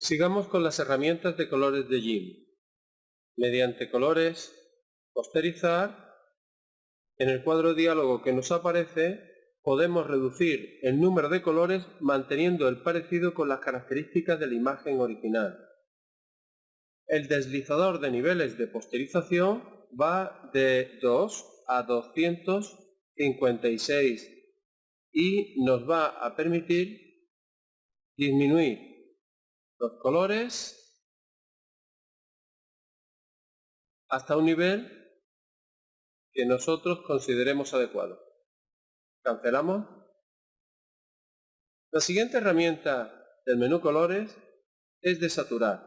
Sigamos con las herramientas de colores de GIMP. Mediante colores, posterizar, en el cuadro diálogo que nos aparece podemos reducir el número de colores manteniendo el parecido con las características de la imagen original. El deslizador de niveles de posterización va de 2 a 256 y nos va a permitir disminuir los colores hasta un nivel que nosotros consideremos adecuado. Cancelamos. La siguiente herramienta del menú colores es de saturar.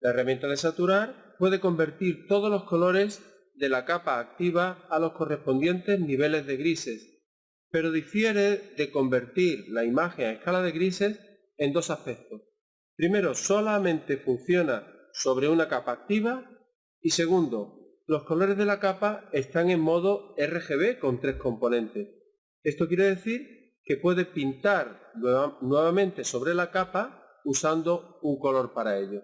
La herramienta de saturar puede convertir todos los colores de la capa activa a los correspondientes niveles de grises, pero difiere de convertir la imagen a escala de grises en dos aspectos. Primero, solamente funciona sobre una capa activa y segundo, los colores de la capa están en modo RGB con tres componentes. Esto quiere decir que puede pintar nuevamente sobre la capa usando un color para ello.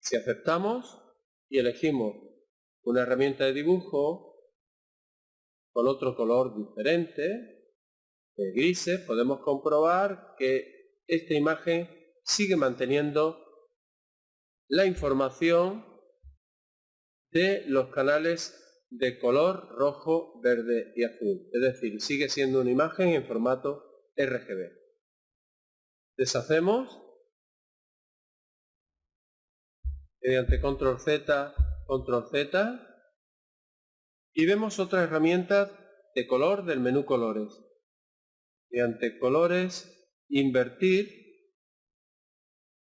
Si aceptamos y elegimos una herramienta de dibujo con otro color diferente, de grises, podemos comprobar que esta imagen sigue manteniendo la información de los canales de color rojo, verde y azul. Es decir, sigue siendo una imagen en formato RGB. Deshacemos mediante control Z, control Z y vemos otras herramientas de color del menú colores. Mediante colores, invertir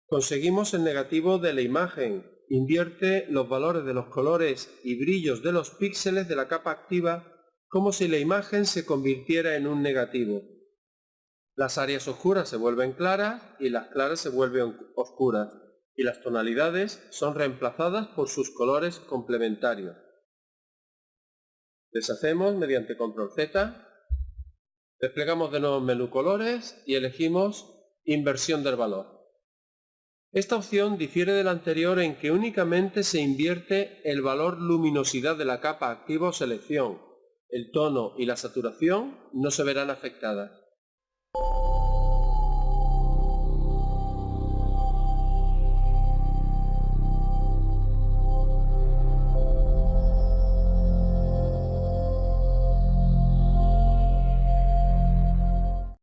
Conseguimos el negativo de la imagen. Invierte los valores de los colores y brillos de los píxeles de la capa activa como si la imagen se convirtiera en un negativo. Las áreas oscuras se vuelven claras y las claras se vuelven oscuras y las tonalidades son reemplazadas por sus colores complementarios. Deshacemos mediante control Z, desplegamos de nuevo el menú colores y elegimos inversión del valor. Esta opción difiere de la anterior en que únicamente se invierte el valor luminosidad de la capa activa o selección. El tono y la saturación no se verán afectadas.